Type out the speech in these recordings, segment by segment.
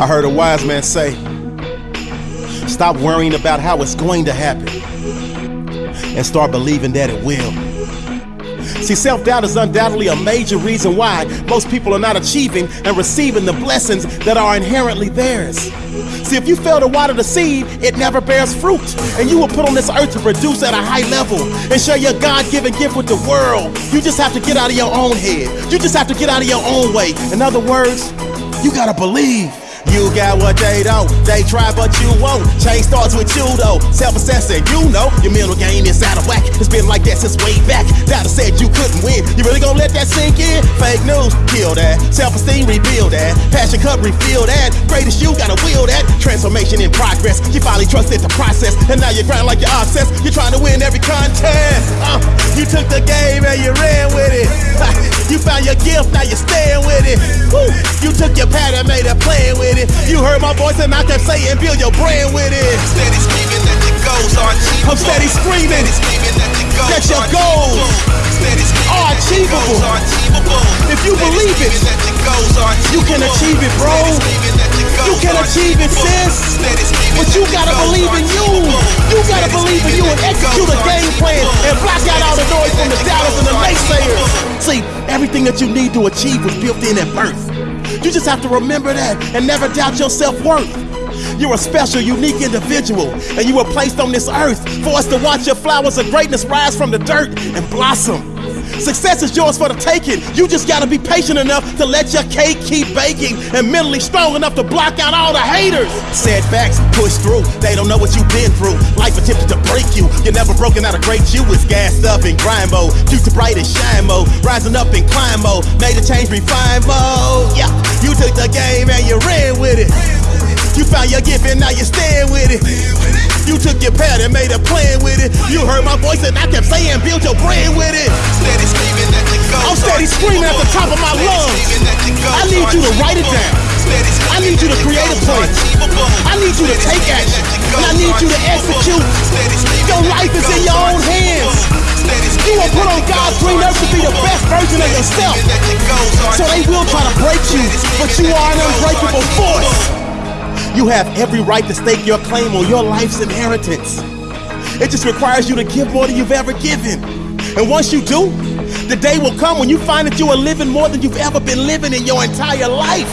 I heard a wise man say, Stop worrying about how it's going to happen and start believing that it will. See, self doubt is undoubtedly a major reason why most people are not achieving and receiving the blessings that are inherently theirs. See, if you fail to water the seed, it never bears fruit. And you were put on this earth to produce at a high level and share your God given gift with the world. You just have to get out of your own head. You just have to get out of your own way. In other words, you gotta believe. You got what they don't. They try, but you won't. Change starts with you, though. Self assessing, you know. Your mental game is out of whack. It's been like that since way back. Dada said you couldn't win. You really gonna let that sink in? Fake news, kill that. Self esteem, rebuild that. Passion cup, refill that. Greatest you, gotta will that. Transformation in progress. You finally trusted the process. And now you're grind like you're obsessed. You're trying to win every contest. Uh, you took the game and you ran with it. you found your gift, now you're staying with it. Woo. You took your pattern, made a plan it. You heard my voice and I kept saying, build your brand with it. Steady screaming that your goals are achievable. I'm steady screaming. Steady screaming that your goals that your goals are achievable. If you believe it, you can achieve it, bro. You can achieve it, sis. But you gotta believe in you. You gotta believe in you and execute a game plan and block out all the noise from the doubters and the naysayers. See, everything that you need to achieve was built in at birth. You just have to remember that and never doubt your self worth. You're a special, unique individual, and you were placed on this earth for us to watch your flowers of greatness rise from the dirt and blossom. Success is yours for the taking. You just gotta be patient enough to let your cake keep baking and mentally strong enough to block out all the haters. Setbacks, push through. They don't know what you've been through. Life attempted to break you. You're never broken out of great you. It's gassed up in grind mode. Future bright and shine mode. Rising up in climb mode. Made a change, refine mode. Yeah, you took the game and you ran with it. You found your gift and now you're staying with it. You took your pad and made a plan with it. You heard my voice and I kept saying, build your brand with it. Steady screaming at the I'm steady screaming at the top of my lungs. I need you to write it down. I need you to create a plan. I need you to take action. And I need you to execute. Your life is in your own hands. You were put on God's green earth to be the best version of yourself. So they will try to break you, but you are an unbreakable force. You have every right to stake your claim on your life's inheritance. It just requires you to give more than you've ever given. And once you do, the day will come when you find that you are living more than you've ever been living in your entire life.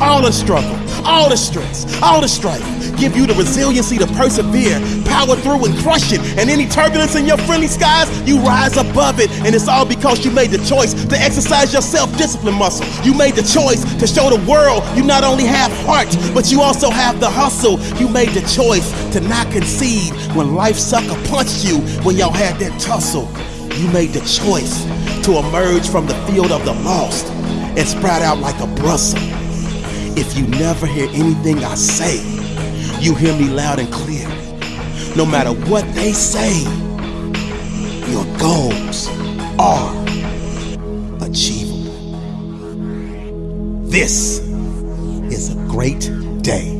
All the struggle, all the stress, all the strife give you the resiliency to persevere, power through and crush it. And any turbulence in your friendly skies, you rise above it. And it's all because you made the choice to exercise your self-discipline muscle. You made the choice to show the world you not only have heart, but you also have the hustle. You made the choice to not concede when life sucker punched you when y'all had that tussle. You made the choice to emerge from the field of the lost and sprout out like a Brussels. If you never hear anything I say, you hear me loud and clear. No matter what they say, your goals are achievable. This is a great day.